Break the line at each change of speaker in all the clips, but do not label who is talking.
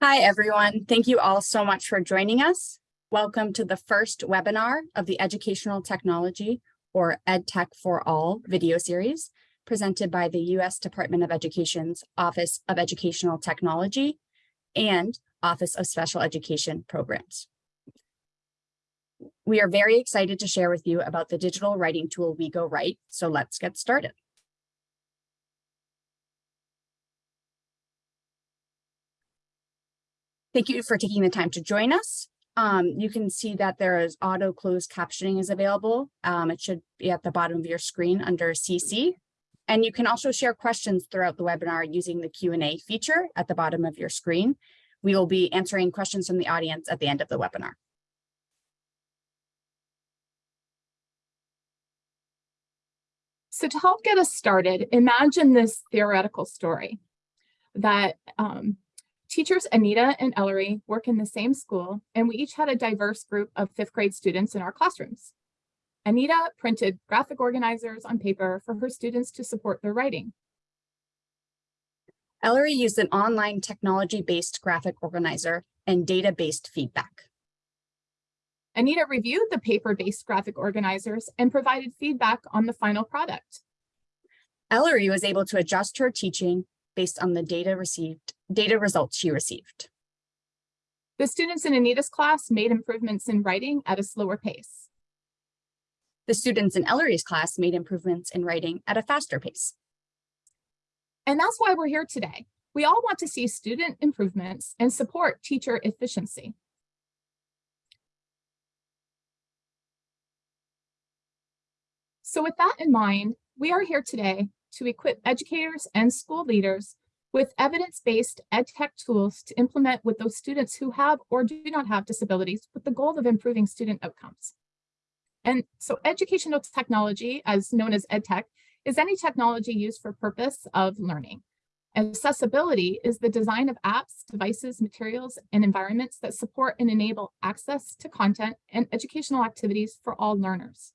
Hi, everyone. Thank you all so much for joining us. Welcome to the first webinar of the Educational Technology or EdTech for All video series presented by the U.S. Department of Education's Office of Educational Technology and Office of Special Education Programs. We are very excited to share with you about the digital writing tool WeGoWrite, so let's get started. Thank you for taking the time to join us. Um, you can see that there is auto closed captioning is available. Um, it should be at the bottom of your screen under CC. And you can also share questions throughout the webinar using the Q&A feature at the bottom of your screen. We will be answering questions from the audience at the end of the webinar.
So to help get us started, imagine this theoretical story that um, Teachers Anita and Ellery work in the same school, and we each had a diverse group of fifth grade students in our classrooms. Anita printed graphic organizers on paper for her students to support their writing.
Ellery used an online technology-based graphic organizer and data-based feedback.
Anita reviewed the paper-based graphic organizers and provided feedback on the final product.
Ellery was able to adjust her teaching based on the data received, data results she received.
The students in Anita's class made improvements in writing at a slower pace.
The students in Ellery's class made improvements in writing at a faster pace.
And that's why we're here today. We all want to see student improvements and support teacher efficiency. So with that in mind, we are here today to equip educators and school leaders with evidence-based EdTech tools to implement with those students who have or do not have disabilities with the goal of improving student outcomes. And so educational technology, as known as EdTech, is any technology used for purpose of learning. Accessibility is the design of apps, devices, materials, and environments that support and enable access to content and educational activities for all learners.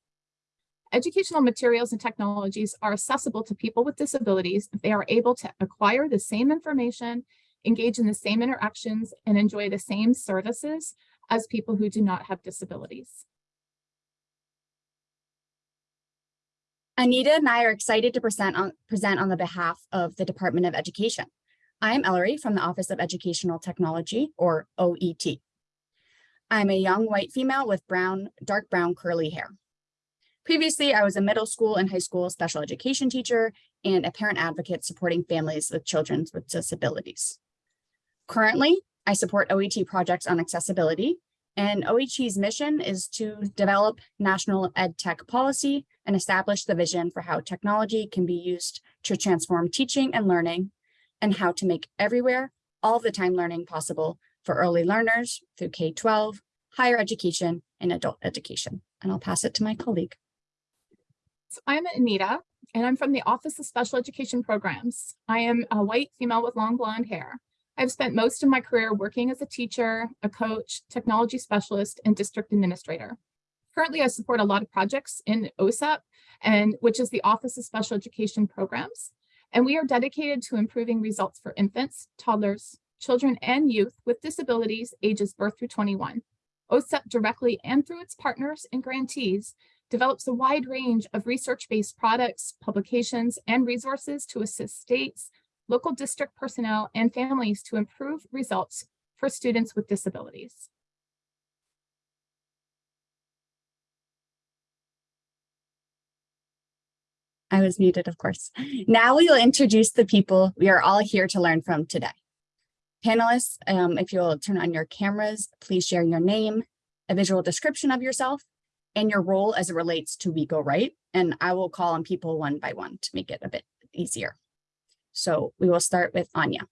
Educational materials and technologies are accessible to people with disabilities if they are able to acquire the same information, engage in the same interactions, and enjoy the same services as people who do not have disabilities.
Anita and I are excited to present on, present on the behalf of the Department of Education. I am Ellery from the Office of Educational Technology, or OET. I'm a young white female with brown, dark brown curly hair. Previously, I was a middle school and high school special education teacher and a parent advocate supporting families with children with disabilities. Currently, I support OET projects on accessibility, and OET's mission is to develop national ed tech policy and establish the vision for how technology can be used to transform teaching and learning and how to make everywhere, all the time learning possible for early learners through K-12, higher education, and adult education. And I'll pass it to my colleague.
So I'm Anita, and I'm from the Office of Special Education Programs. I am a white female with long blonde hair. I've spent most of my career working as a teacher, a coach, technology specialist, and district administrator. Currently, I support a lot of projects in OSEP, and which is the Office of Special Education Programs. And we are dedicated to improving results for infants, toddlers, children, and youth with disabilities ages birth through 21. OSEP directly and through its partners and grantees develops a wide range of research-based products, publications, and resources to assist states, local district personnel, and families to improve results for students with disabilities.
I was muted, of course. Now we will introduce the people we are all here to learn from today. Panelists, um, if you'll turn on your cameras, please share your name, a visual description of yourself, and your role as it relates to WeGoWrite. And I will call on people one by one to make it a bit easier. So we will start with Anya.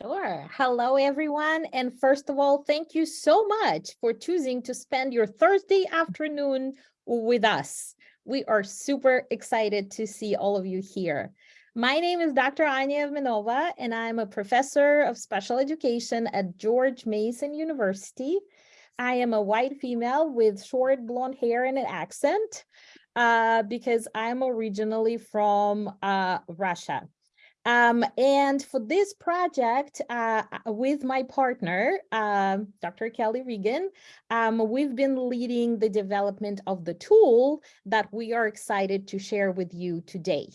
Sure. Hello, everyone. And first of all, thank you so much for choosing to spend your Thursday afternoon with us. We are super excited to see all of you here. My name is Dr. Anya Evmenova, and I'm a professor of special education at George Mason University. I am a white female with short blonde hair and an accent uh, because I'm originally from uh, Russia. Um, and for this project, uh, uh, with my partner, um, Dr. Kelly Regan, um, we've been leading the development of the tool that we are excited to share with you today.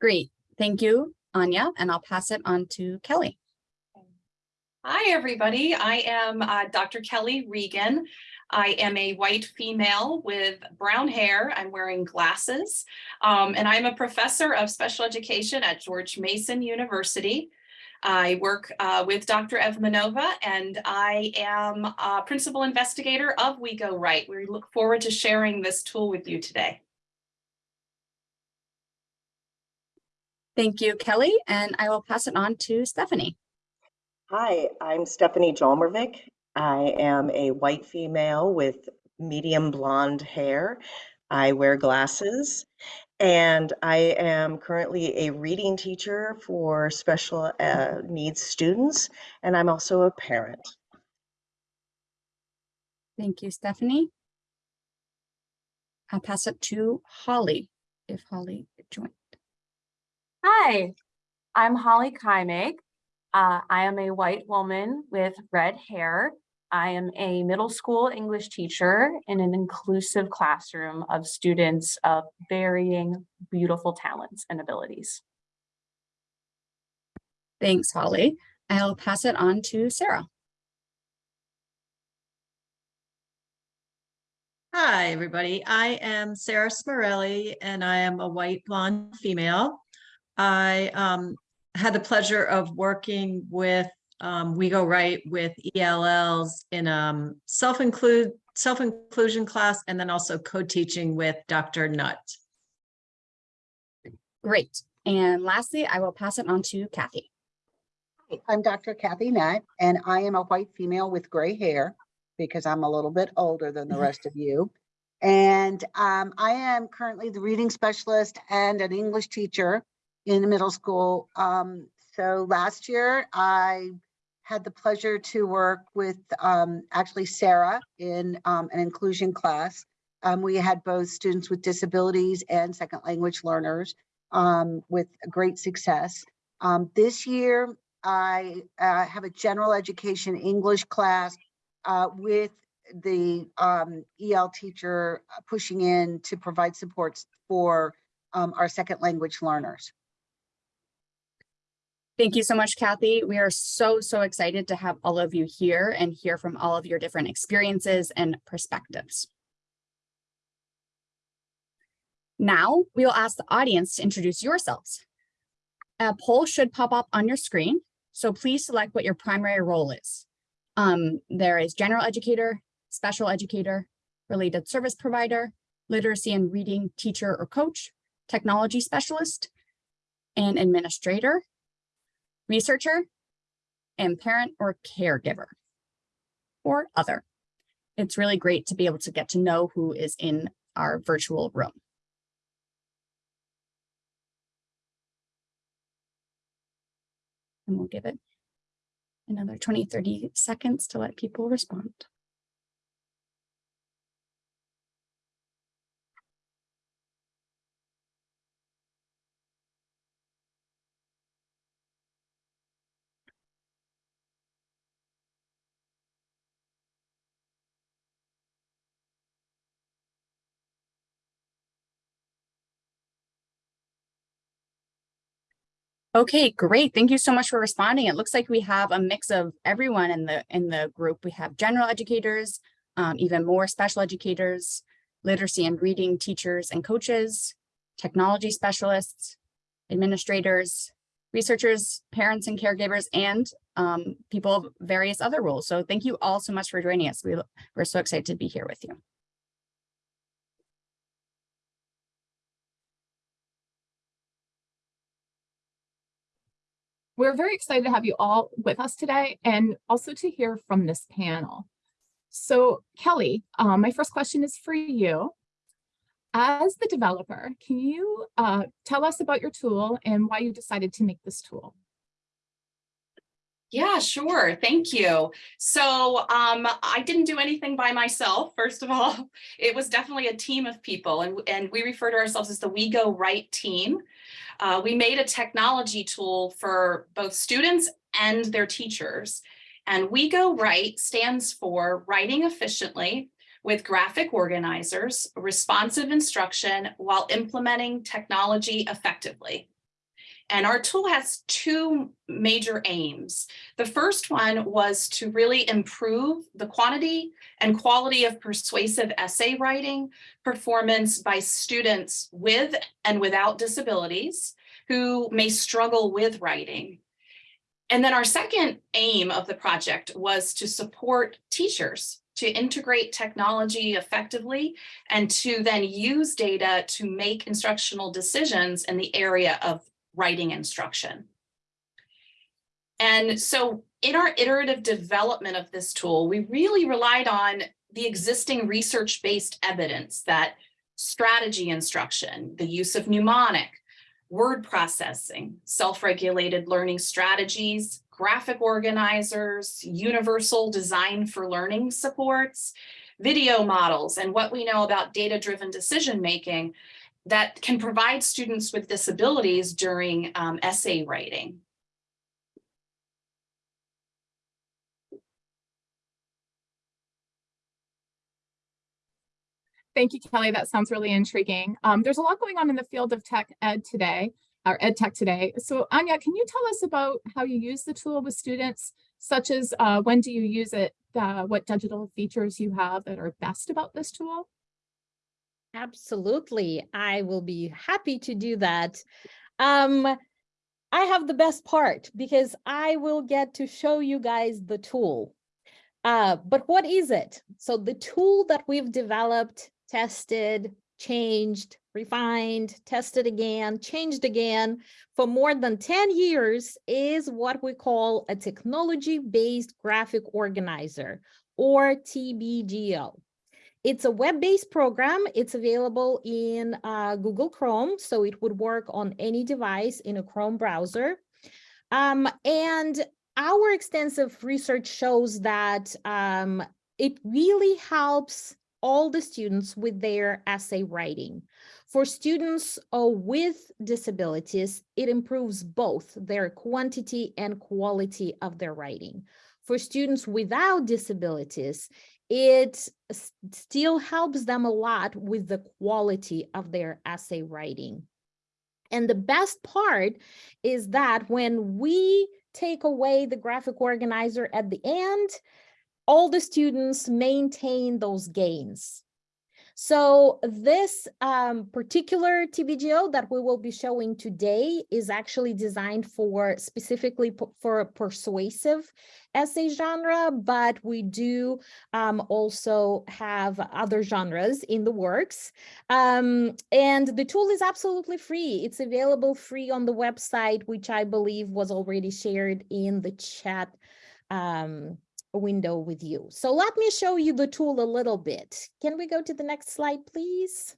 Great. Thank you, Anya, and I'll pass it on to Kelly.
Hi, everybody. I am uh, Dr. Kelly Regan. I am a white female with brown hair. I'm wearing glasses. Um, and I'm a professor of special education at George Mason University. I work uh, with Dr. Evmenova and I am a principal investigator of WeGoWrite. We look forward to sharing this tool with you today.
Thank you, Kelly, and I will pass it on to Stephanie.
Hi, I'm Stephanie Jolmervik. I am a white female with medium blonde hair. I wear glasses and I am currently a reading teacher for special uh, needs students and I'm also a parent.
Thank you, Stephanie. I'll pass it to Holly, if Holly joined.
Hi, I'm Holly Kymig. Uh, I am a white woman with red hair. I am a middle school English teacher in an inclusive classroom of students of varying beautiful talents and abilities.
Thanks, Holly. I'll pass it on to Sarah.
Hi, everybody. I am Sarah Smorelli and I am a white blonde female. I um, had the pleasure of working with um, WeGoWrite with ELLs in um, self-include self-inclusion class and then also co-teaching with Dr. Nutt.
Great. And lastly, I will pass it on to Kathy.
Hi, I'm Dr. Kathy Nutt, and I am a white female with gray hair because I'm a little bit older than the rest of you. And um, I am currently the reading specialist and an English teacher in the middle school. Um, so last year I had the pleasure to work with um, actually Sarah in um, an inclusion class. Um, we had both students with disabilities and second language learners um, with great success. Um, this year, I uh, have a general education English class uh, with the EL teacher pushing in to provide supports for our second language learners.
Thank you so much, Kathy. We are so, so excited to have all of you here and hear from all of your different experiences and perspectives. Now, we will ask the audience to introduce yourselves. A poll should pop up on your screen, so please select what your primary role is. Um, there is general educator, special educator, related service provider, literacy and reading teacher or coach, technology specialist, and administrator, researcher, and parent or caregiver, or other. It's really great to be able to get to know who is in our virtual room. And we'll give it another 20, 30 seconds to let people respond. Okay, great. Thank you so much for responding. It looks like we have a mix of everyone in the in the group. We have general educators, um, even more special educators, literacy and reading teachers and coaches, technology specialists, administrators, researchers, parents and caregivers, and um, people of various other roles. So thank you all so much for joining us. We, we're so excited to be here with you.
We're very excited to have you all with us today and also to hear from this panel. So Kelly, um, my first question is for you. As the developer, can you uh, tell us about your tool and why you decided to make this tool?
Yeah, sure. Thank you. So um, I didn't do anything by myself, first of all. It was definitely a team of people and, and we refer to ourselves as the WeGoWrite team. Uh, we made a technology tool for both students and their teachers. And WeGoWrite stands for writing efficiently with graphic organizers, responsive instruction while implementing technology effectively. And our tool has two major aims. The first one was to really improve the quantity and quality of persuasive essay writing performance by students with and without disabilities who may struggle with writing. And then our second aim of the project was to support teachers to integrate technology effectively and to then use data to make instructional decisions in the area of writing instruction. And so in our iterative development of this tool, we really relied on the existing research-based evidence that strategy instruction, the use of mnemonic, word processing, self-regulated learning strategies, graphic organizers, universal design for learning supports, video models, and what we know about data-driven decision-making that can provide students with disabilities during um, essay writing.
Thank you, Kelly. That sounds really intriguing. Um, there's a lot going on in the field of tech ed today, or ed tech today. So Anya, can you tell us about how you use the tool with students, such as uh, when do you use it, uh, what digital features you have that are best about this tool?
Absolutely. I will be happy to do that. Um, I have the best part because I will get to show you guys the tool. Uh, but what is it? So the tool that we've developed, tested, changed, refined, tested again, changed again for more than 10 years is what we call a technology-based graphic organizer or TBGO. It's a web-based program. It's available in uh, Google Chrome, so it would work on any device in a Chrome browser. Um, and our extensive research shows that um, it really helps all the students with their essay writing. For students uh, with disabilities, it improves both their quantity and quality of their writing. For students without disabilities, it still helps them a lot with the quality of their essay writing. And the best part is that when we take away the graphic organizer at the end, all the students maintain those gains. So this um, particular TBGO that we will be showing today is actually designed for specifically for a persuasive essay genre, but we do um, also have other genres in the works. Um, and the tool is absolutely free. It's available free on the website, which I believe was already shared in the chat um, window with you. So let me show you the tool a little bit. Can we go to the next slide, please?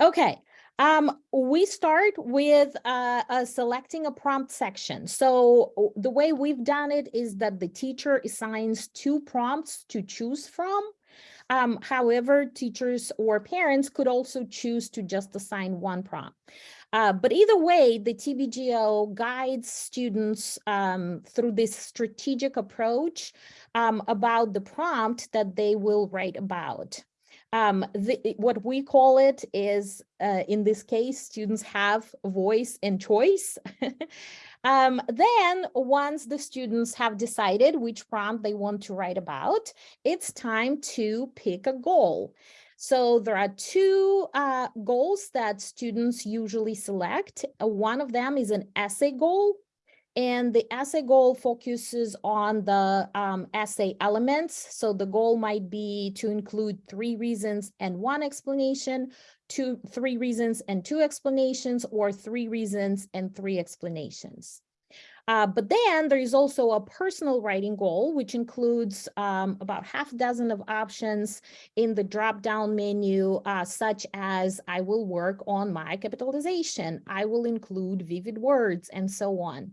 Okay, um, we start with uh, uh, selecting a prompt section. So the way we've done it is that the teacher assigns two prompts to choose from. Um, however, teachers or parents could also choose to just assign one prompt. Uh, but either way, the TBGO guides students um, through this strategic approach um, about the prompt that they will write about. Um, the, what we call it is, uh, in this case, students have voice and choice. um, then once the students have decided which prompt they want to write about, it's time to pick a goal. So there are two uh, goals that students usually select. Uh, one of them is an essay goal. And the essay goal focuses on the um, essay elements. So the goal might be to include three reasons and one explanation, two, three reasons and two explanations, or three reasons and three explanations. Uh, but then there is also a personal writing goal, which includes um, about half a dozen of options in the drop-down menu, uh, such as I will work on my capitalization, I will include vivid words, and so on.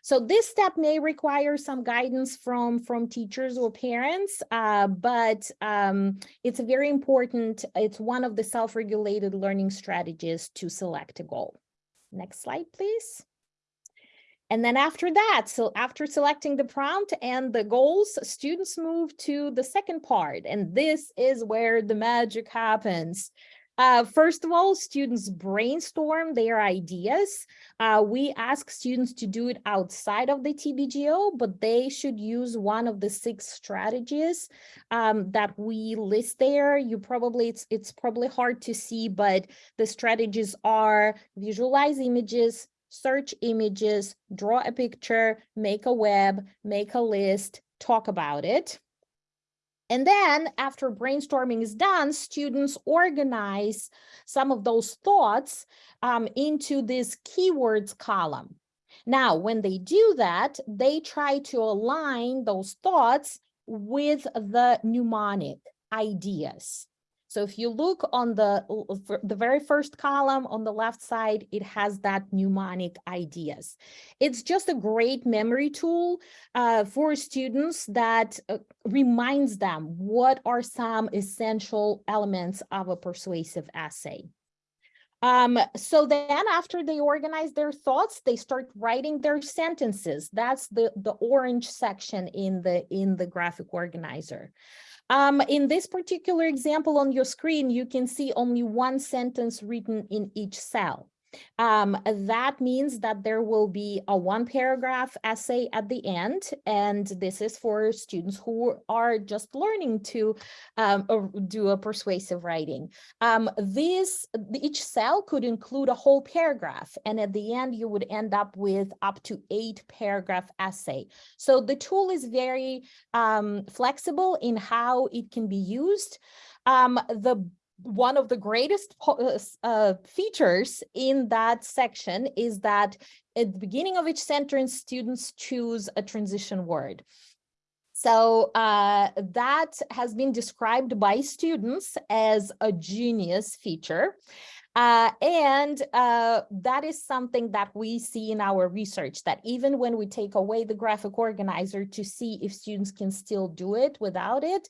So this step may require some guidance from, from teachers or parents, uh, but um, it's very important. It's one of the self-regulated learning strategies to select a goal. Next slide, please. And then after that, so after selecting the prompt and the goals, students move to the second part. And this is where the magic happens. Uh, first of all, students brainstorm their ideas. Uh, we ask students to do it outside of the TBGO, but they should use one of the six strategies um, that we list there. You probably, it's, it's probably hard to see, but the strategies are visualize images, search images, draw a picture, make a web, make a list, talk about it. And then after brainstorming is done, students organize some of those thoughts um, into this keywords column. Now, when they do that, they try to align those thoughts with the mnemonic ideas. So if you look on the, the very first column on the left side, it has that mnemonic ideas. It's just a great memory tool uh, for students that uh, reminds them what are some essential elements of a persuasive essay. Um, so then after they organize their thoughts, they start writing their sentences. That's the, the orange section in the, in the graphic organizer. Um, in this particular example on your screen, you can see only one sentence written in each cell. Um, that means that there will be a one paragraph essay at the end, and this is for students who are just learning to um, do a persuasive writing. Um, this each cell could include a whole paragraph, and at the end you would end up with up to eight paragraph essay. So the tool is very um, flexible in how it can be used. Um, the one of the greatest uh, uh, features in that section is that at the beginning of each sentence, students choose a transition word. So uh, that has been described by students as a genius feature. Uh, and uh, that is something that we see in our research, that even when we take away the graphic organizer to see if students can still do it without it,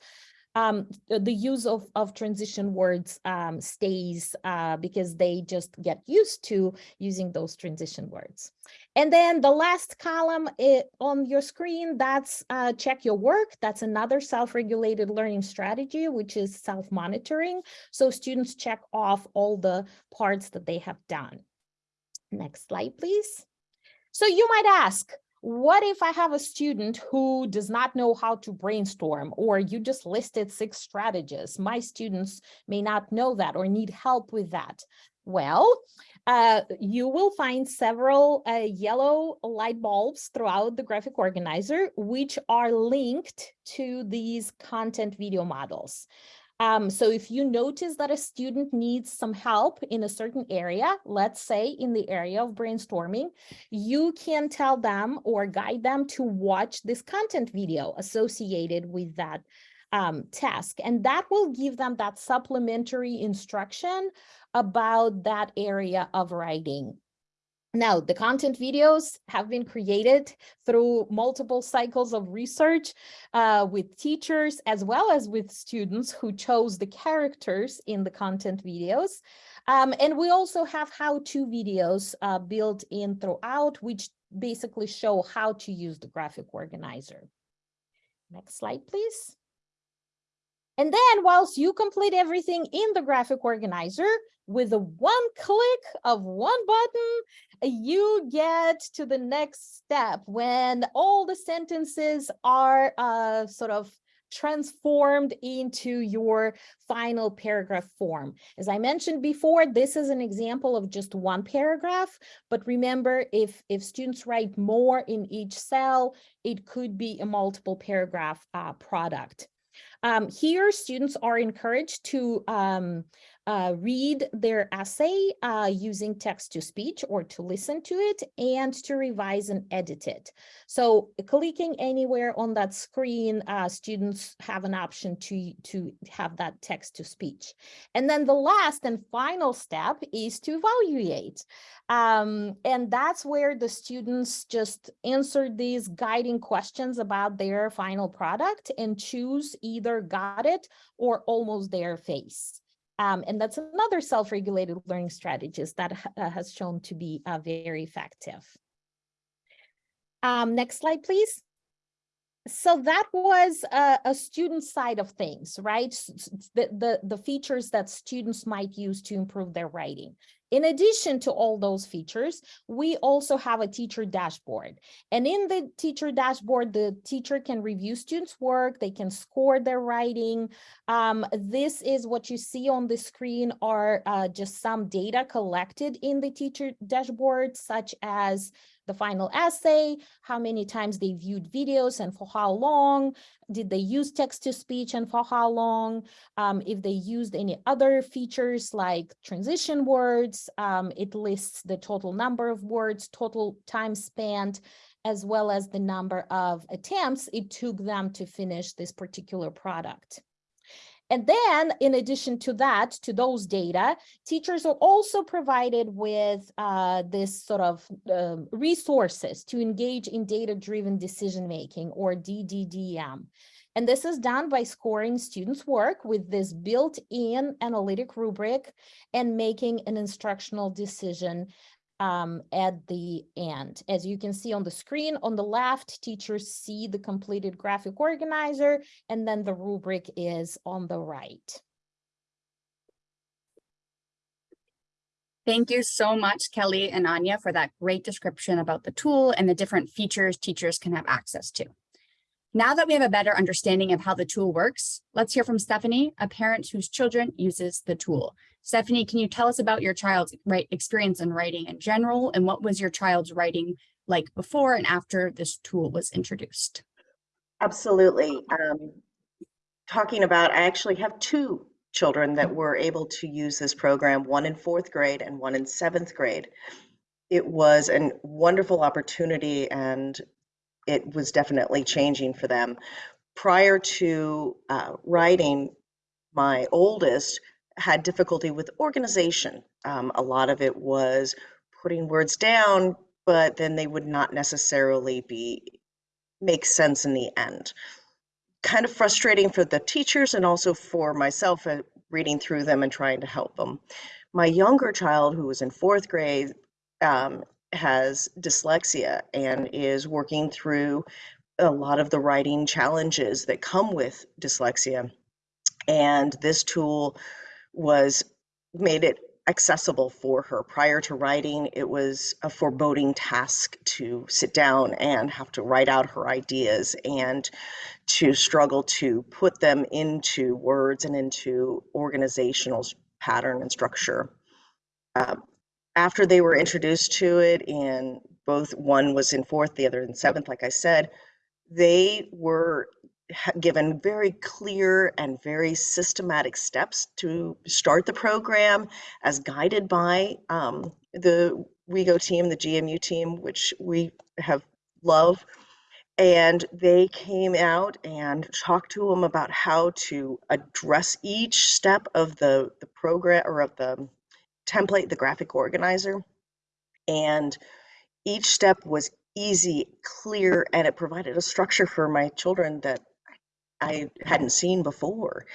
um, the use of, of transition words um, stays uh, because they just get used to using those transition words. And then the last column it, on your screen, that's uh, check your work. That's another self-regulated learning strategy, which is self-monitoring. So students check off all the parts that they have done. Next slide, please. So you might ask, what if I have a student who does not know how to brainstorm or you just listed six strategies? My students may not know that or need help with that. Well, uh, you will find several uh, yellow light bulbs throughout the graphic organizer, which are linked to these content video models. Um, so if you notice that a student needs some help in a certain area, let's say in the area of brainstorming, you can tell them or guide them to watch this content video associated with that um, task. And that will give them that supplementary instruction about that area of writing. Now, the content videos have been created through multiple cycles of research uh, with teachers as well as with students who chose the characters in the content videos. Um, and we also have how-to videos uh, built in throughout, which basically show how to use the graphic organizer. Next slide, please. And then whilst you complete everything in the graphic organizer, with a one click of one button, you get to the next step when all the sentences are uh, sort of transformed into your final paragraph form. As I mentioned before, this is an example of just one paragraph, but remember if, if students write more in each cell, it could be a multiple paragraph uh, product. Um, here, students are encouraged to um, uh, read their essay uh, using text to speech or to listen to it and to revise and edit it. So clicking anywhere on that screen, uh, students have an option to, to have that text to speech. And then the last and final step is to evaluate. Um, and that's where the students just answer these guiding questions about their final product and choose either got it or almost their face. Um, and that's another self-regulated learning strategist that ha- uh, has shown to be uh, very effective. Um, next slide, please. So that was a, a student side of things, right? The, the, the features that students might use to improve their writing. In addition to all those features, we also have a teacher dashboard. And in the teacher dashboard, the teacher can review students' work, they can score their writing. Um, this is what you see on the screen are uh, just some data collected in the teacher dashboard, such as the final essay, how many times they viewed videos and for how long, did they use text to speech and for how long, um, if they used any other features like transition words, um, it lists the total number of words, total time spent, as well as the number of attempts it took them to finish this particular product. And then in addition to that, to those data, teachers are also provided with uh, this sort of um, resources to engage in data-driven decision-making or DDDM. And this is done by scoring students' work with this built-in analytic rubric and making an instructional decision um, at the end. As you can see on the screen, on the left, teachers see the completed graphic organizer, and then the rubric is on the right.
Thank you so much, Kelly and Anya, for that great description about the tool and the different features teachers can have access to. Now that we have a better understanding of how the tool works, let's hear from Stephanie, a parent whose children uses the tool. Stephanie, can you tell us about your child's experience in writing in general and what was your child's writing like before and after this tool was introduced?
Absolutely. Um, talking about, I actually have two children that were able to use this program, one in fourth grade and one in seventh grade. It was a wonderful opportunity and it was definitely changing for them. Prior to uh, writing, my oldest had difficulty with organization. Um, a lot of it was putting words down, but then they would not necessarily be make sense in the end. Kind of frustrating for the teachers and also for myself uh, reading through them and trying to help them. My younger child, who was in fourth grade, um, has dyslexia and is working through a lot of the writing challenges that come with dyslexia. And this tool was made it accessible for her. Prior to writing, it was a foreboding task to sit down and have to write out her ideas and to struggle to put them into words and into organizational pattern and structure. Uh, after they were introduced to it, and both one was in fourth, the other in seventh, like I said, they were given very clear and very systematic steps to start the program as guided by um, the WeGo team, the GMU team, which we have love. And they came out and talked to them about how to address each step of the, the program or of the template, the graphic organizer. And each step was easy, clear, and it provided a structure for my children that I hadn't seen before.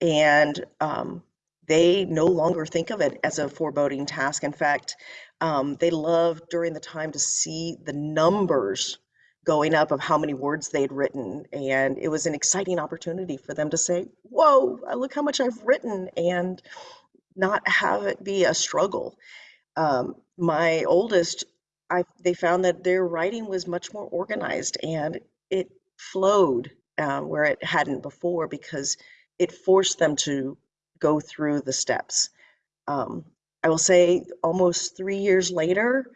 And um, they no longer think of it as a foreboding task. In fact, um, they love during the time to see the numbers going up of how many words they'd written. And it was an exciting opportunity for them to say, Whoa, look how much I've written, and not have it be a struggle. Um, my oldest, I, they found that their writing was much more organized and it flowed um, where it hadn't before because it forced them to go through the steps. Um, I will say almost three years later,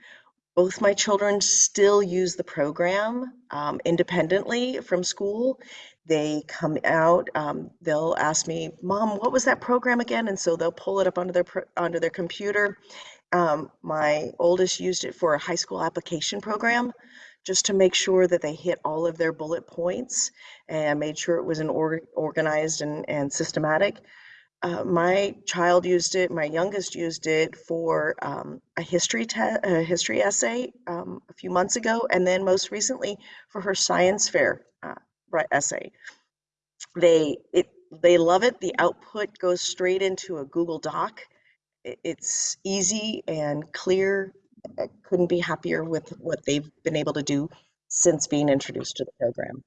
both my children still use the program um, independently from school. They come out, um, they'll ask me, Mom, what was that program again? And so they'll pull it up onto their onto their computer. Um, my oldest used it for a high school application program, just to make sure that they hit all of their bullet points and made sure it was an or- organized and, and systematic. Uh, my child used it, my youngest used it for um, a history a history essay um, a few months ago, and then most recently for her science fair uh, essay. They it they love it. The output goes straight into a Google Doc. It's easy and clear. I couldn't be happier with what they've been able to do since being introduced to the program.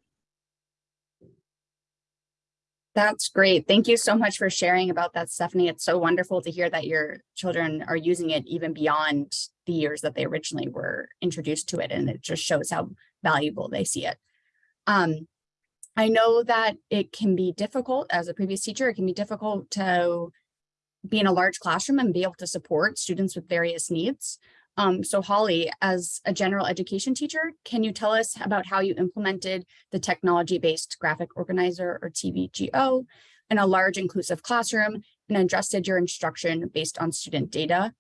That's great. Thank you so much for sharing about that, Stephanie. It's so wonderful to hear that your children are using it even beyond the years that they originally were introduced to it. And it just shows how valuable they see it. Um, I know that it can be difficult as a previous teacher, it can be difficult to be in a large classroom and be able to support students with various needs. Um, so Holly, as a general education teacher, can you tell us about how you implemented the technology-based graphic organizer or TBGO in a large inclusive classroom and adjusted your instruction based on student data?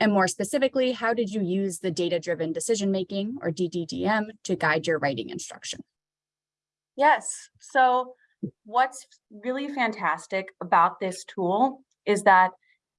And more specifically, how did you use the data-driven decision-making or DDDM to guide your writing instruction?
Yes, so what's really fantastic about this tool is that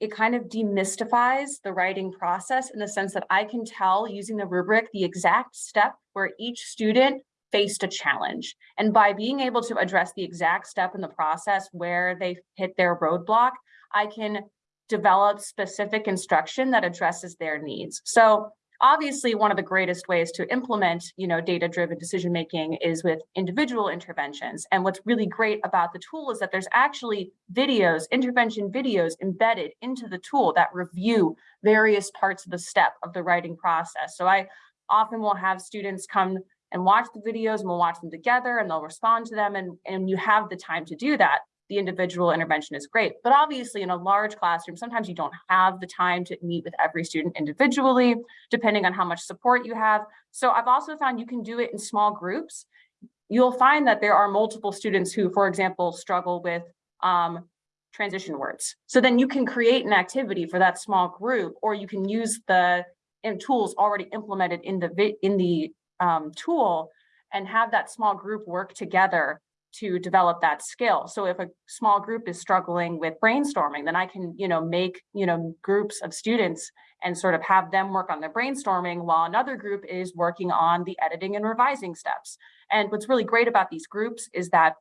it kind of demystifies the writing process in the sense that I can tell using the rubric the exact step where each student faced a challenge. And by being able to address the exact step in the process where they hit their roadblock, I can develop specific instruction that addresses their needs. So obviously one of the greatest ways to implement you know data-driven decision making is with individual interventions. And what's really great about the tool is that there's actually videos intervention videos embedded into the tool that review various parts of the step of the writing process. So i often will have students come and watch the videos and we'll watch them together and they'll respond to them and and you have the time to do that the individual intervention is great. But obviously in a large classroom, sometimes you don't have the time to meet with every student individually, depending on how much support you have. So I've also found you can do it in small groups. You'll find that there are multiple students who, for example, struggle with um, transition words. So then you can create an activity for that small group, or you can use the tools already implemented in the in the um, tool and have that small group work together to develop that skill. So if a small group is struggling with brainstorming, then I can, you know, make, you know, groups of students and sort of have them work on the brainstorming while another group is working on the editing and revising steps. And what's really great about these groups is that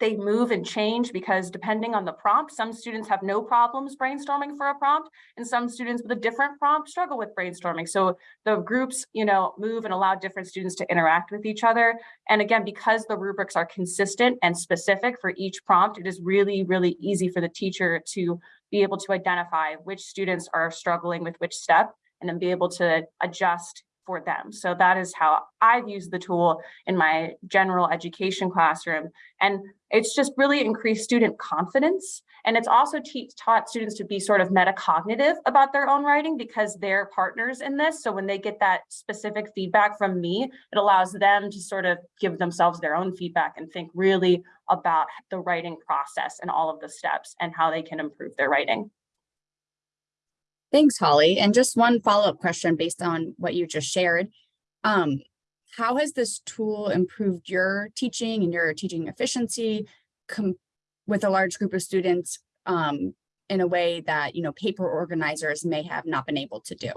they move and change because depending on the prompt, some students have no problems brainstorming for a prompt and some students with a different prompt struggle with brainstorming. So the groups, you know, move and allow different students to interact with each other. And again, because the rubrics are consistent and specific for each prompt, it is really, really easy for the teacher to be able to identify which students are struggling with which step and then be able to adjust for them. So that is how I've used the tool in my general education classroom. And it's just really increased student confidence. And it's also taught students to be sort of metacognitive about their own writing because they're partners in this. So when they get that specific feedback from me, it allows them to sort of give themselves their own feedback and think really about the writing process and all of the steps and how they can improve their writing.
Thanks, Holly. And just one follow-up question based on what you just shared. Um, how has this tool improved your teaching and your teaching efficiency with a large group of students um, in a way that, you know, paper organizers may have not been able to do?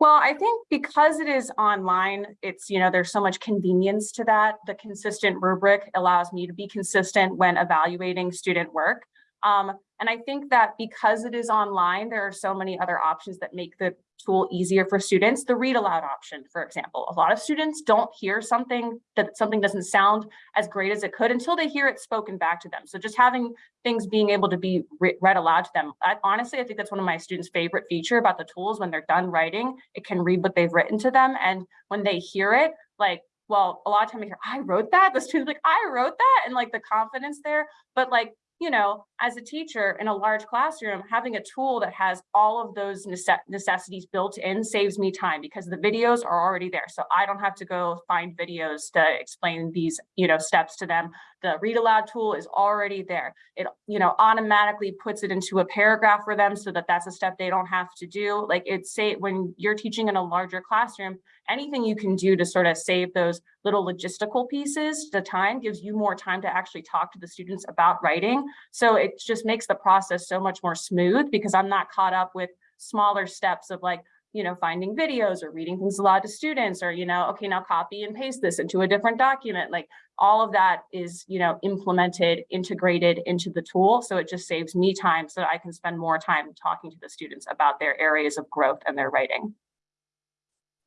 Well, I think because it is online, it's, you know, there's so much convenience to that. The consistent rubric allows me to be consistent when evaluating student work. Um, and I think that because it is online, there are so many other options that make the tool easier for students. The read aloud option, for example, a lot of students don't hear something that something doesn't sound as great as it could until they hear it spoken back to them. So just having things being able to be re read aloud to them. I, honestly, I think that's one of my students' favorite feature about the tools when they're done writing, it can read what they've written to them. And when they hear it, like well, a lot of time I hear, I wrote that. The student's like, I wrote that, and like the confidence there. But like you know, as a teacher in a large classroom, having a tool that has all of those nece- necessities built in saves me time because the videos are already there. So I don't have to go find videos to explain these, you know, steps to them. The read aloud tool is already there. It, you know, automatically puts it into a paragraph for them so that that's a step they don't have to do. Like it's say when you're teaching in a larger classroom, anything you can do to sort of save those little logistical pieces, the time gives you more time to actually talk to the students about writing. So it just makes the process so much more smooth because I'm not caught up with smaller steps of like, you know, finding videos or reading things aloud to students or, you know, okay, now copy and paste this into a different document. Like all of that is, you know, implemented, integrated into the tool. So it just saves me time so that I can spend more time talking to the students about their areas of growth and their writing.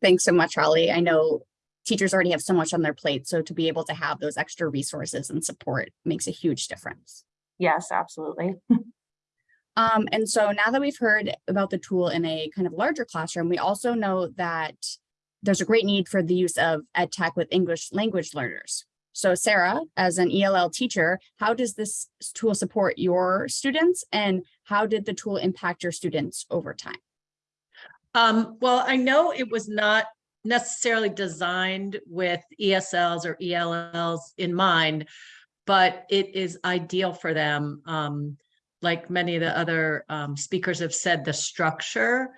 Thanks so much, Holly. I know teachers already have so much on their plate, so to be able to have those extra resources and support makes a huge difference.
Yes, absolutely.
Um, and so now that we've heard about the tool in a kind of larger classroom, we also know that there's a great need for the use of ed tech with English language learners. So Sarah, as an ELL teacher, how does this tool support your students and how did the tool impact your students over time?
Um, well, I know it was not necessarily designed with ESLs or ELLs in mind, but it is ideal for them. Um, like many of the other um, speakers have said, the structure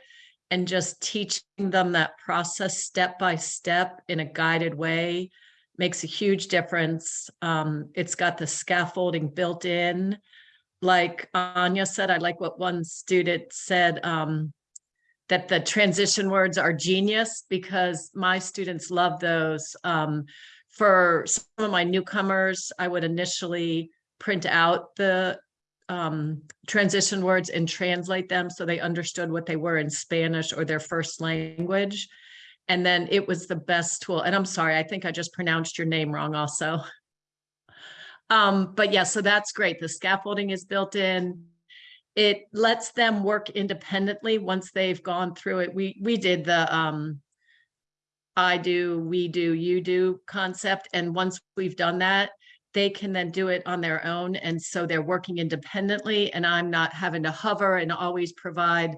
and just teaching them that process step by step in a guided way makes a huge difference. Um, it's got the scaffolding built in. Like Anya said, I like what one student said, um, that the transition words are genius because my students love those. Um, for some of my newcomers, I would initially print out the um, transition words and translate them so they understood what they were in Spanish or their first language. And then it was the best tool. And I'm sorry, I think I just pronounced your name wrong also. Um, but yeah, so that's great. The scaffolding is built in. It lets them work independently once they've gone through it. We we did the um I do, we do, you do concept. And once we've done that, they can then do it on their own. And so they're working independently and I'm not having to hover and always provide.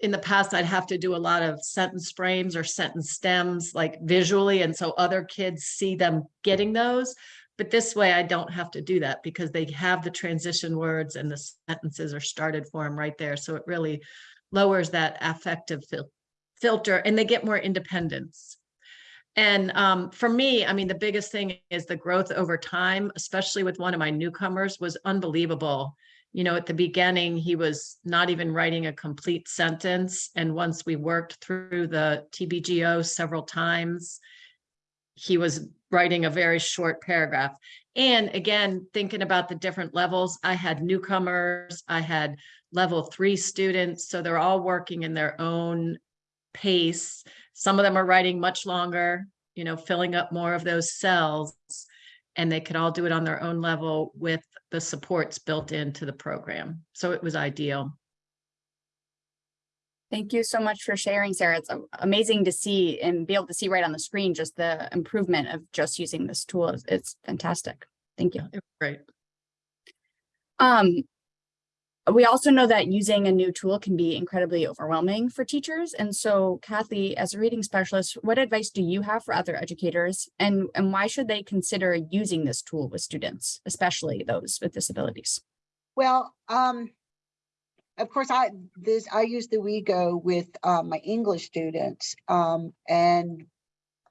In the past, I'd have to do a lot of sentence frames or sentence stems like visually. And so other kids see them getting those. But this way I don't have to do that because they have the transition words and the sentences are started for them right there. So it really lowers that affective fil- filter and they get more independence. And um, for me, I mean, the biggest thing is the growth over time, especially with one of my newcomers, was unbelievable. You know, at the beginning, he was not even writing a complete sentence. And once we worked through the TBGO several times, he was writing a very short paragraph. And again, thinking about the different levels, I had newcomers, I had level three students, so they're all working in their own pace. Some of them are writing much longer, you know, filling up more of those cells. And they could all do it on their own level with the supports built into the program. So it was ideal.
Thank you so much for sharing, Sarah. It's amazing to see and be able to see right on the screen just the improvement of just using this tool. It's- It's fantastic. Thank you.
Great.
Um, we also know that using a new tool can be incredibly overwhelming for teachers. And so Kathy, as a reading specialist, what advice do you have for other educators? And, and why should they consider using this tool with students, especially those with disabilities?
Well, um, of course, I, this, I use the WeGo with, um, my English students, um, and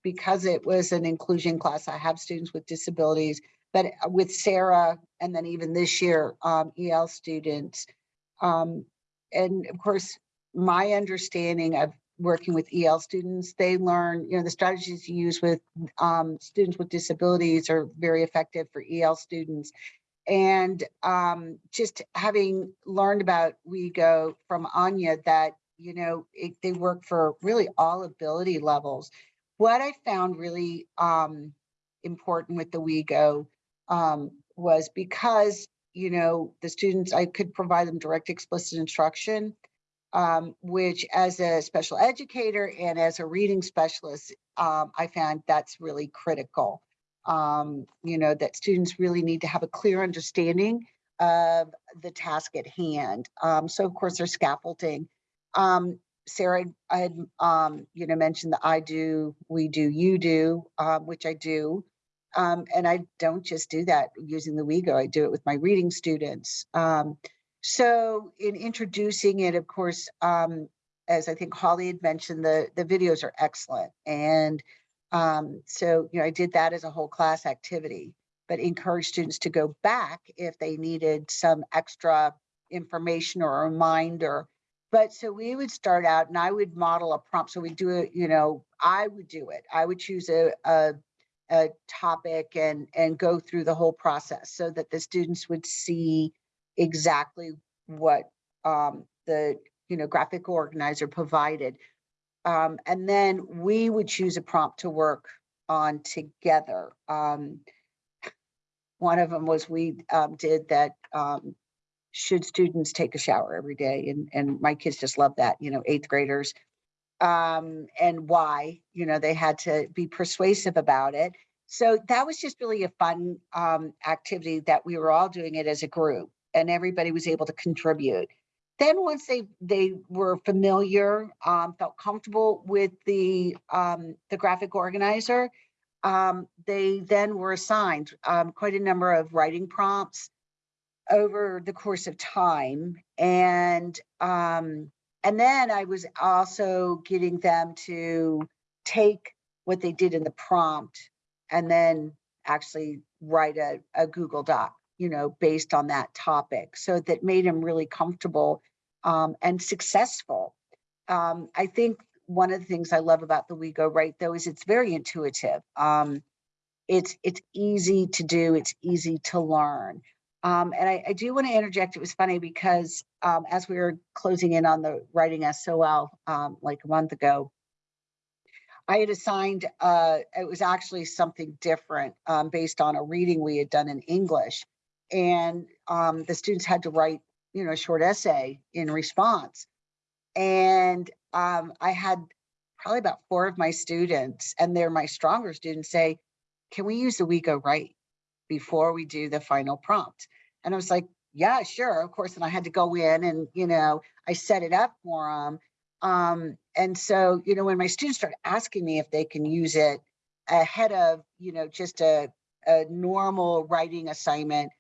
because it was an inclusion class, I have students with disabilities, but uh, with Sarah, and then even this year, um, EL students. Um, and of course, my understanding of working with EL students, they learn, you know, the strategies you use with, um, students with disabilities are very effective for EL students. And um, just having learned about WeGo from Anya that, you know, it, they work for really all ability levels. What I found really um, important with the WeGo um, was because, you know, the students, I could provide them direct explicit instruction, um, which as a special educator and as a reading specialist, um, I found that's really critical um, you know, that students really need to have a clear understanding of the task at hand. Um, so of course there's scaffolding. Um, Sarah, I had, you know, mentioned the I do, we do, you do, which I do. Um, and I don't just do that using the WeGo, I do it with my reading students. Um, so in introducing it, of course, um, as I think Holly had mentioned, the, the videos are excellent. And um, so, you know, I did that as a whole class activity, but encourage students to go back if they needed some extra information or a reminder. But so we would start out and I would model a prompt. So we do it, you know, I would do it. I would choose a, a, a topic and, and go through the whole process so that the students would see exactly what um, the, you know, graphic organizer provided. Um, and then we would choose a prompt to work on together. Um, one of them was we um, did that um, should students take a shower every day? And, and my kids just love that, you know, eighth graders. Um, and why, you know, they had to be persuasive about it. So that was just really a fun um, activity that we were all doing it as a group and everybody was able to contribute. Then once they they were familiar, um, felt comfortable with the um, the graphic organizer, um, they then were assigned um, quite a number of writing prompts over the course of time, and um, and then I was also getting them to take what they did in the prompt and then actually write a, a Google Doc, you know, based on that topic. So that made them really comfortable um, and successful. Um, I think one of the things I love about the WeGoWrite though is it's very intuitive. Um, it's it's easy to do. It's easy to learn. Um, and I, I do want to interject. It was funny because um, as we were closing in on the writing SOL um, like a month ago, I had assigned, uh, it was actually something different um, based on a reading we had done in English. And um, the students had to write, you know, a short essay in response. And um, I had probably about four of my students, and they're my stronger students, say, can we use the WeGoWrite before we do the final prompt? And I was like, yeah, sure, of course. And I had to go in and, you know, I set it up for them. Um, and so, you know, when my students start asking me if they can use it ahead of, you know, just a, a normal writing assignment,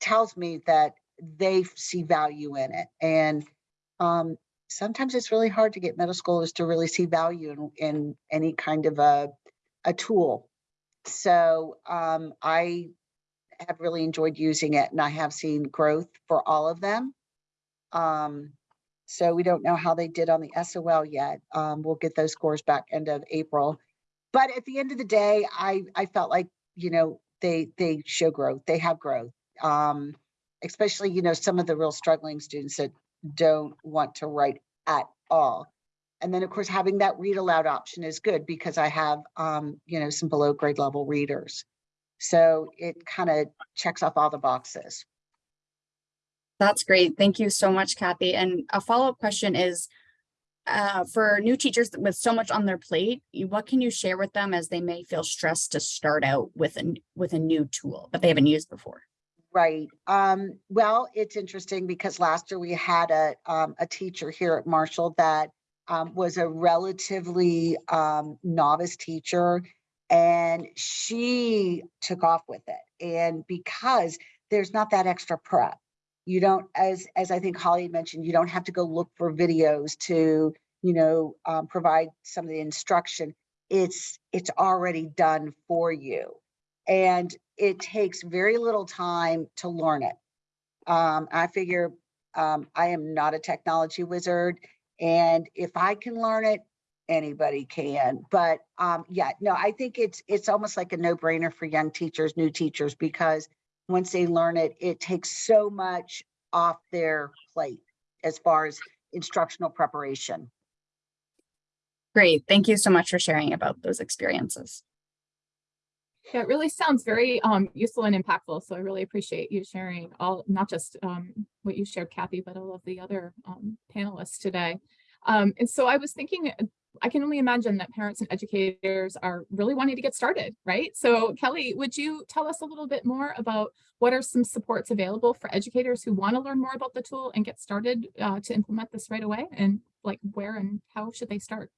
tells me that they see value in it. And um, sometimes it's really hard to get middle schoolers to really see value in, in any kind of a, a tool. So um, I have really enjoyed using it and I have seen growth for all of them. Um, so we don't know how they did on the SOL yet. Um, we'll get those scores back end of April. But at the end of the day, I, I felt like, you know, they they show growth, they have growth. Um, especially, you know, some of the real struggling students that don't want to write at all. And then of course, having that read aloud option is good because I have, um, you know, some below grade level readers. So it kind of checks off all the boxes.
That's great. Thank you so much, Kathy. And a follow-up question is, uh, for new teachers with so much on their plate, what can you share with them as they may feel stressed to start out with a, with a new tool that they haven't used before?
Right. Um, well, it's interesting because last year we had a, um, a teacher here at Marshall that um, was a relatively um, novice teacher and she took off with it. And because there's not that extra prep, you don't, as, as I think Holly mentioned, you don't have to go look for videos to, you know, um, provide some of the instruction. It's, it's already done for you. And it takes very little time to learn it. Um, I figure um, I am not a technology wizard, and if I can learn it, anybody can. But um, yeah, no, I think it's it's almost like a no-brainer for young teachers, new teachers, because once they learn it, it takes so much off their plate as far as instructional preparation.
Great. Thank you so much for sharing about those experiences.
Yeah, it really sounds very um, useful and impactful. So I really appreciate you sharing all, not just um, what you shared, Kathy, but all of the other um, panelists today. Um, and so I was thinking I can only imagine that parents and educators are really wanting to get started, right? So Kelly, would you tell us a little bit more about what are some supports available for educators who want to learn more about the tool and get started uh, to implement this right away? And like where and how should they start?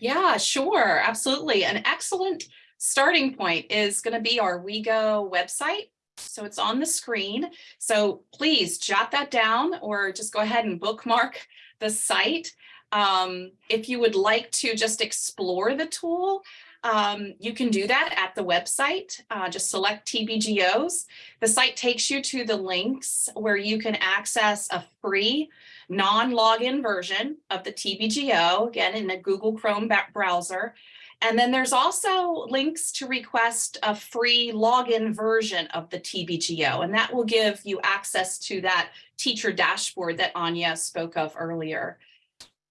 Yeah, sure, absolutely. An excellent starting point is going to be our WeGo website. So it's on the screen. So please jot that down or just go ahead and bookmark the site. Um, if you would like to just explore the tool, um, you can do that at the website. Uh, just select TBGOs. The site takes you to the links where you can access a free non-login version of the TBGO, again in the Google Chrome browser. And then there's also links to request a free login version of the TBGO, and that will give you access to that teacher dashboard that Anya spoke of earlier.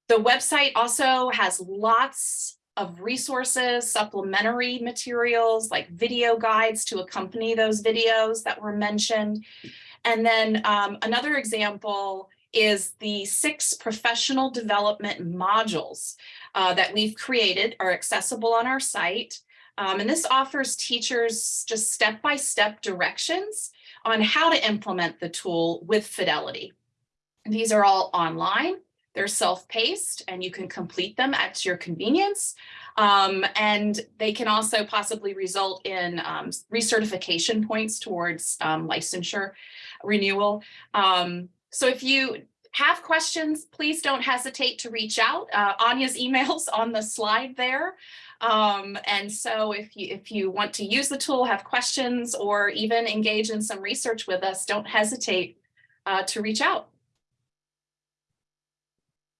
The website also has lots of resources, supplementary materials like video guides to accompany those videos that were mentioned. And then um, another example is the six professional development modules uh, that we've created are accessible on our site. Um, and this offers teachers just step-by-step -step directions on how to implement the tool with fidelity. These are all online, they're self-paced, and you can complete them at your convenience. Um, and they can also possibly result in um, recertification points towards um, licensure renewal. Um, so if you have questions, please don't hesitate to reach out. Uh, Anya's email's on the slide there. Um, and so if you if you want to use the tool, have questions, or even engage in some research with us, don't hesitate uh, to reach out.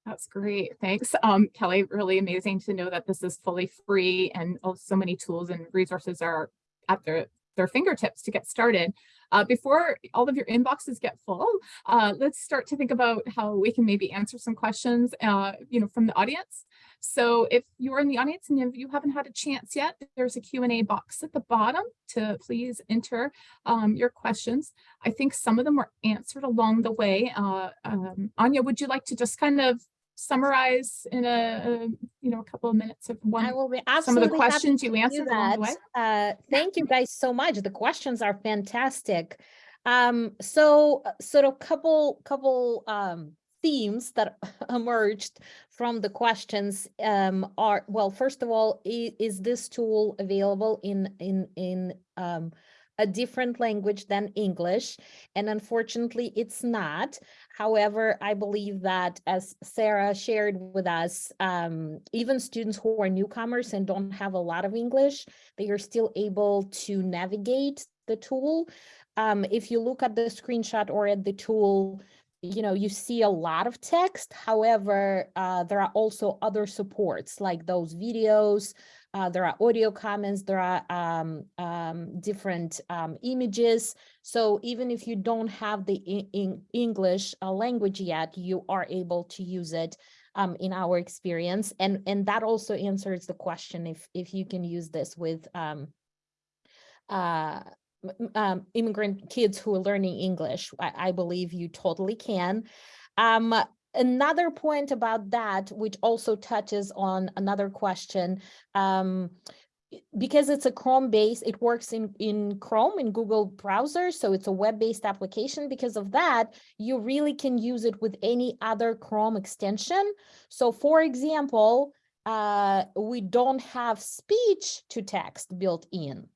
That's great. Thanks, um, Kelly. Really amazing to know that this is fully free and oh, so many tools and resources are at their, their fingertips to get started. Uh, before all of your inboxes get full, uh, let's start to think about how we can maybe answer some questions, uh, you know, from the audience. So if you're in the audience and you haven't had a chance yet, there's a Q&A box at the bottom to please enter um, your questions. I think some of them were answered along the way. Uh, um, Anya, would you like to just kind of summarize in a, a, you know a couple of minutes of one
I will be
some of the questions you answered along the way?
Uh, thank you guys so much. The questions are fantastic. Um, so uh, sort of couple couple um, themes that emerged from the questions um, are well. First of all, is, is this tool available in in in um, a different language than English? And unfortunately, it's not. However, I believe that as Sarah shared with us, um, even students who are newcomers and don't have a lot of English, they are still able to navigate the tool. Um, if you look at the screenshot or at the tool, you know, you see a lot of text. However, uh, there are also other supports like those videos, uh, there are audio comments, there are um, um, different um, images. So even if you don't have the in, English uh, language yet, you are able to use it um, in our experience. And, and that also answers the question if, if you can use this with um, uh, um, immigrant kids who are learning English. I, I believe you totally can. Um, another point about that, which also touches on another question, um, because it's a Chrome base, it works in, in Chrome, in Google browser, so it's a web-based application. Because of that, you really can use it with any other Chrome extension. So for example, uh, we don't have speech to text built in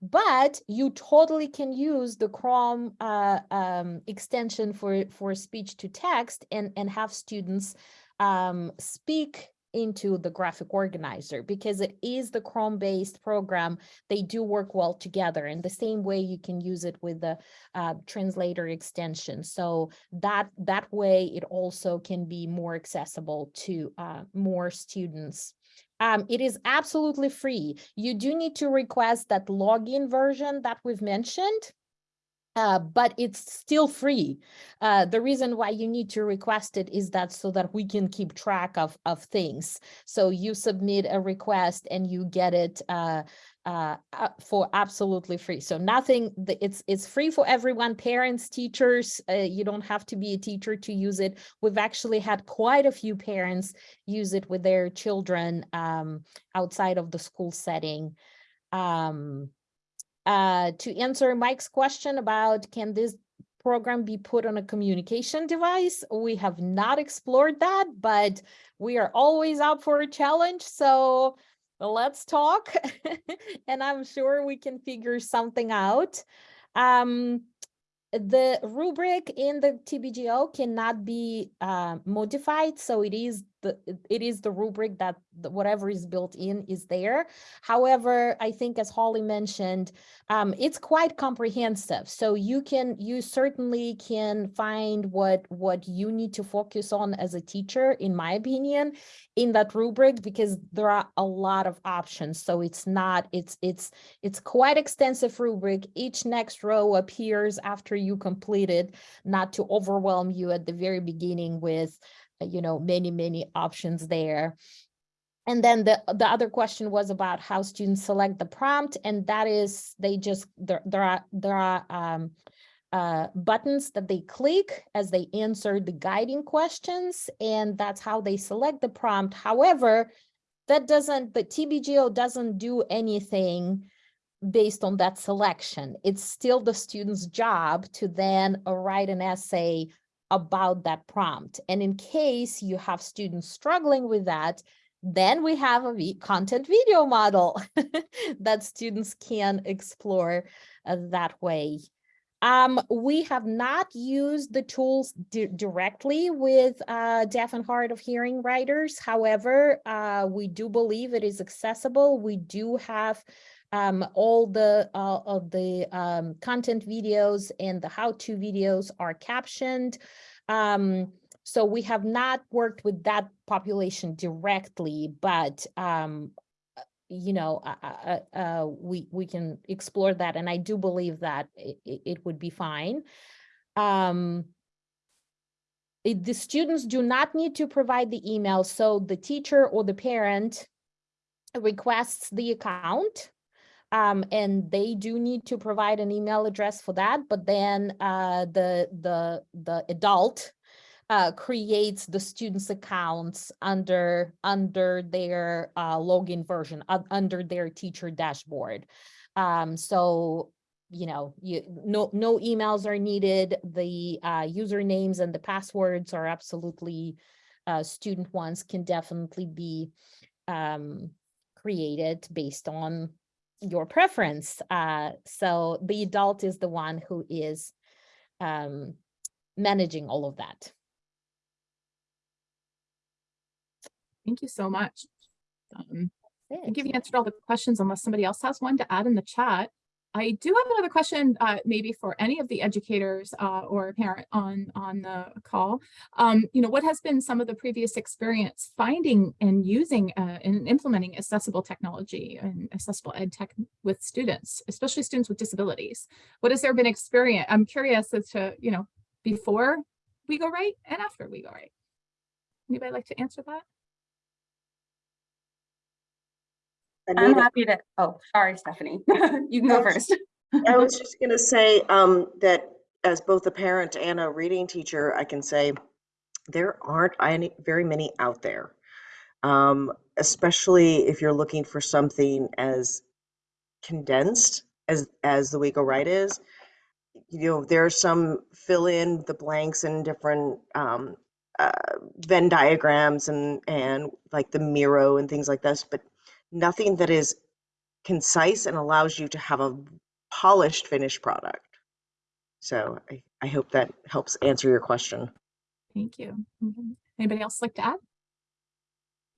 but you totally can use the Chrome uh, um, extension for, for speech to text and, and have students um, speak into the graphic organizer because it is the Chrome based program. They do work well together in the same way you can use it with the uh, translator extension. So that that way it also can be more accessible to uh, more students um, it is absolutely free. You do need to request that login version that we've mentioned, uh, but it's still free. Uh, the reason why you need to request it is that so that we can keep track of, of things. So you submit a request and you get it uh, uh, for absolutely free. So nothing, it's it's free for everyone, parents, teachers, uh, you don't have to be a teacher to use it. We've actually had quite a few parents use it with their children um, outside of the school setting. Um, uh, to answer Mike's question about can this program be put on a communication device? We have not explored that, but we are always up for a challenge. So let's talk. and I'm sure we can figure something out. Um, the rubric in the TBGO cannot be uh, modified, so it is the it- is the rubric that whatever is built in is there. However, I think as Holly mentioned, um, it's quite comprehensive. So you can you certainly can find what what you need to focus on as a teacher, in my opinion, in that rubric because there are a lot of options. So it's not it's it's it's quite extensive rubric. Each next row appears after you complete it, not to overwhelm you at the very beginning with, you know, many, many options there. And then the, the other question was about how students select the prompt, and that is, they just, there, there are, there are um, uh, buttons that they click as they answer the guiding questions, and that's how they select the prompt. However, that doesn't, the TBGO doesn't do anything based on that selection. It's still the student's job to then uh, write an essay about that prompt. And in case you have students struggling with that, then we have a content video model that students can explore uh, that way. Um, we have not used the tools di- directly with uh, deaf and hard of hearing writers. However, uh, we do believe it is accessible. We do have um, all the uh, of the um, content videos and the how-to videos are captioned. Um, so we have not worked with that population directly, but um, you know, uh, uh, uh, uh, we we can explore that, and I do believe that it, it, it would be fine. Um, it- the students do not need to provide the email, so the teacher or the parent requests the account um, and they do need to provide an email address for that, but then uh, the the the adult uh, creates the students' accounts under under their uh, login version, under their teacher dashboard. Um, so you know, you no no emails are needed. The uh, usernames and the passwords are absolutely uh, student ones can definitely be um, created based on your preference. Uh, so the adult is the one who is um, managing all of that.
Thank you so much. Um, I think you've answered all the questions unless somebody else has one to add in the chat. I do have another question, uh, maybe for any of the educators, uh, or parent on, on the call. Um, you know, what has been some of the previous experience finding and using, uh, and implementing accessible technology and accessible ed tech with students, especially students with disabilities? What has there been experience? I'm curious as to, you know, before WeGoWrite and after WeGoWrite. Anybody like to answer that?
I'm happy to, oh, sorry, Stephanie. You can go first.
I was just going to say um, that as both a parent and a reading teacher, I can say there aren't any, very many out there. Um, especially if you're looking for something as condensed as as the WeGoWrite is. You know, there are some fill in the blanks and different um, uh, Venn diagrams and and like the Miro and things like this, but nothing that is concise and allows you to have a polished finished product. So I, I hope that helps answer your question.
Thank you. Mhm. Anybody else like to add?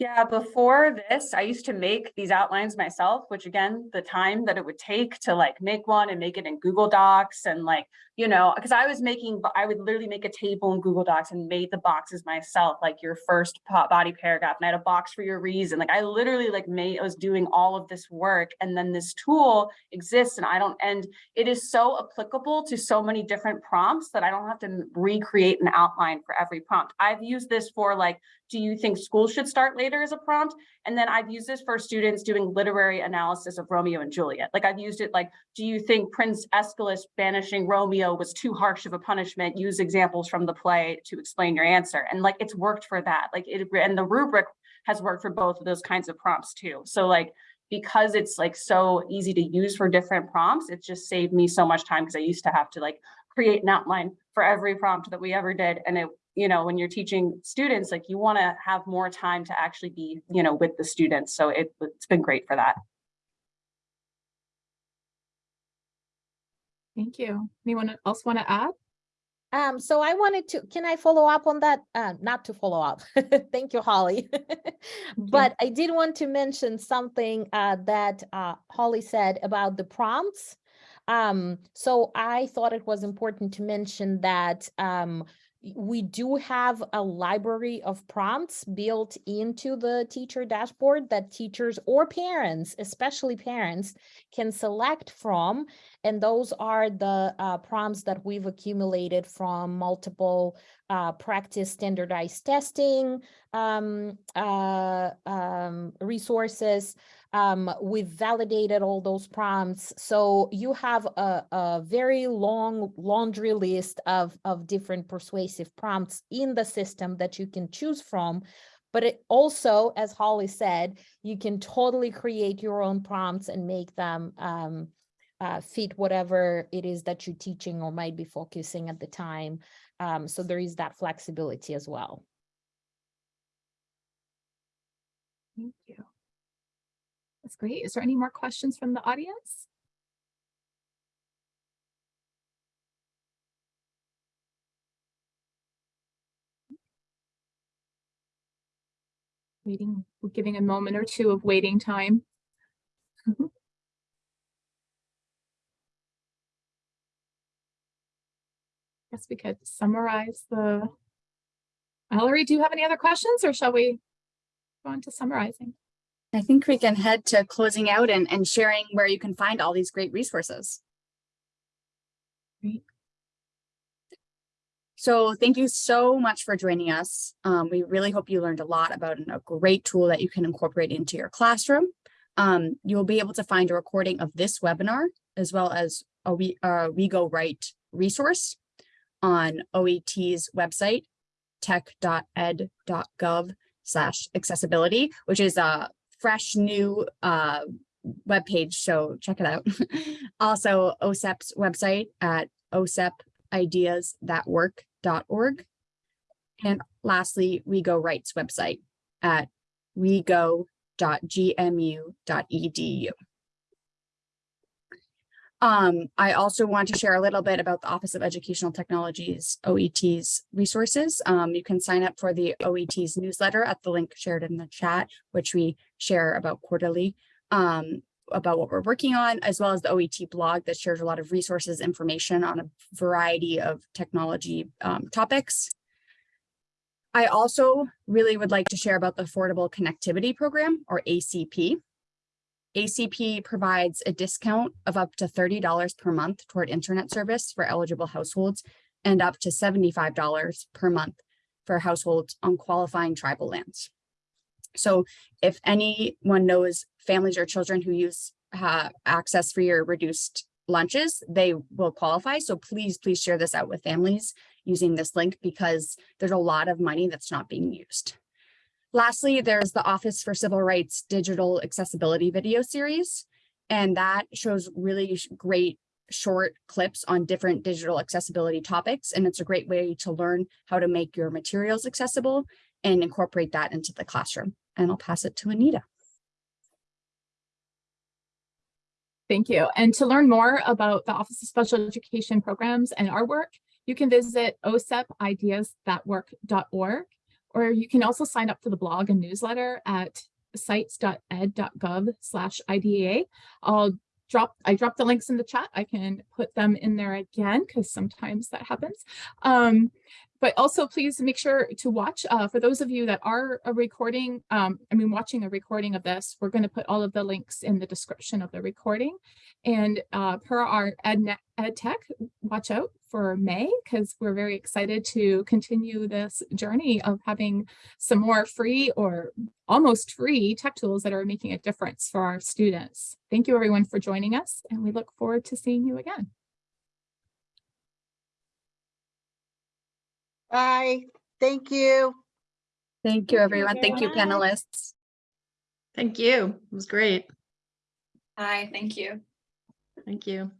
Yeah, before this, I used to make these outlines myself, which again, the time that it would take to like make one and make it in Google Docs and like, you know, because I was making, I would literally make a table in Google Docs and made the boxes myself, like your first body paragraph, and I had a box for your reason. Like I literally like made, I was doing all of this work and then this tool exists and I don't, and it is so applicable to so many different prompts that I don't have to recreate an outline for every prompt. I've used this for like, do you think schools should start later? as a prompt. And then I've used this for students doing literary analysis of Romeo and Juliet. Like I've used it like, do you think Prince Escalus banishing Romeo was too harsh of a punishment? Use examples from the play to explain your answer. And like, it's worked for that. Like it, and the rubric has worked for both of those kinds of prompts too. So like, because it's like so easy to use for different prompts, it just saved me so much time because I used to have to like create an outline for every prompt that we ever did. And it, you know, when you're teaching students, like you want to have more time to actually be, you know, with the students. So it, it's been great for that.
Thank you. Anyone else want to add?
Um, so I wanted to, can I follow up on that? Uh, not to follow up. Thank you, Holly. But I did want to mention something uh, that uh, Holly said about the prompts. Um, so I thought it was important to mention that um, y- we do have a library of prompts built into the teacher dashboard that teachers or parents, especially parents, can select from. And those are the uh, prompts that we've accumulated from multiple uh, practice standardized testing um, uh, um, resources. Um, we've validated all those prompts. So you have a, a very long laundry list of, of different persuasive prompts in the system that you can choose from. But it also, as Holly said, you can totally create your own prompts and make them um, uh, fit whatever it is that you're teaching or might be focusing at the time. Um, so there is that flexibility as well.
Thank you. That's great. Is there any more questions from the audience? Waiting, we're giving a moment or two of waiting time. I guess we could summarize the. Ellery, do you have any other questions or shall we go on to summarizing?
I think we can head to closing out and, and sharing where you can find all these great resources.
Great.
So thank you so much for joining us. Um, we really hope you learned a lot about a great tool that you can incorporate into your classroom. Um, you'll be able to find a recording of this webinar as well as a we, uh, WeGoWrite resource on OET's website, tech.ed.gov slash accessibility, which is a fresh new uh, webpage, so check it out. also, OSEP's website at osepideasthatwork.org. And lastly, WeGoWrite's website at wego.gmu.edu. Um, I also want to share a little bit about the Office of Educational Technologies, OET's resources. Um, you can sign up for the OET's newsletter at the link shared in the chat, which we share about quarterly, um, about what we're working on, as well as the OET blog that shares a lot of resources, information on a variety of technology um, topics. I also really would like to share about the Affordable Connectivity Program, or ACP. ACP provides a discount of up to $30 per month toward internet service for eligible households and up to $75 per month for households on qualifying tribal lands. So if anyone knows families or children who use uh, access for your reduced lunches, they will qualify. So please, please share this out with families using this link because there's a lot of money that's not being used. Lastly, there's the Office for Civil Rights Digital Accessibility video series, and that shows really great short clips on different digital accessibility topics. And it's a great way to learn how to make your materials accessible and incorporate that into the classroom. And I'll pass it to Anita.
Thank you. And to learn more about the Office of Special Education Programs and our work, you can visit osepideasthatwork.org, or you can also sign up for the blog and newsletter at sites.ed.gov slash IDEA. I'll drop, I dropped the links in the chat. I can put them in there again because sometimes that happens. Um, But also please make sure to watch, uh, for those of you that are a recording, um, I mean, watching a recording of this, we're going to put all of the links in the description of the recording. And uh, per our EdNet Ed Tech, watch out for May because we're very excited to continue this journey of having some more free or almost free tech tools that are making a difference for our students. Thank you everyone for joining us and we look forward to seeing you again.
Bye. Thank you.
Thank you, everyone. Thank you,
Bye.
panelists.
Thank you. It was great.
Hi, thank you.
Thank you.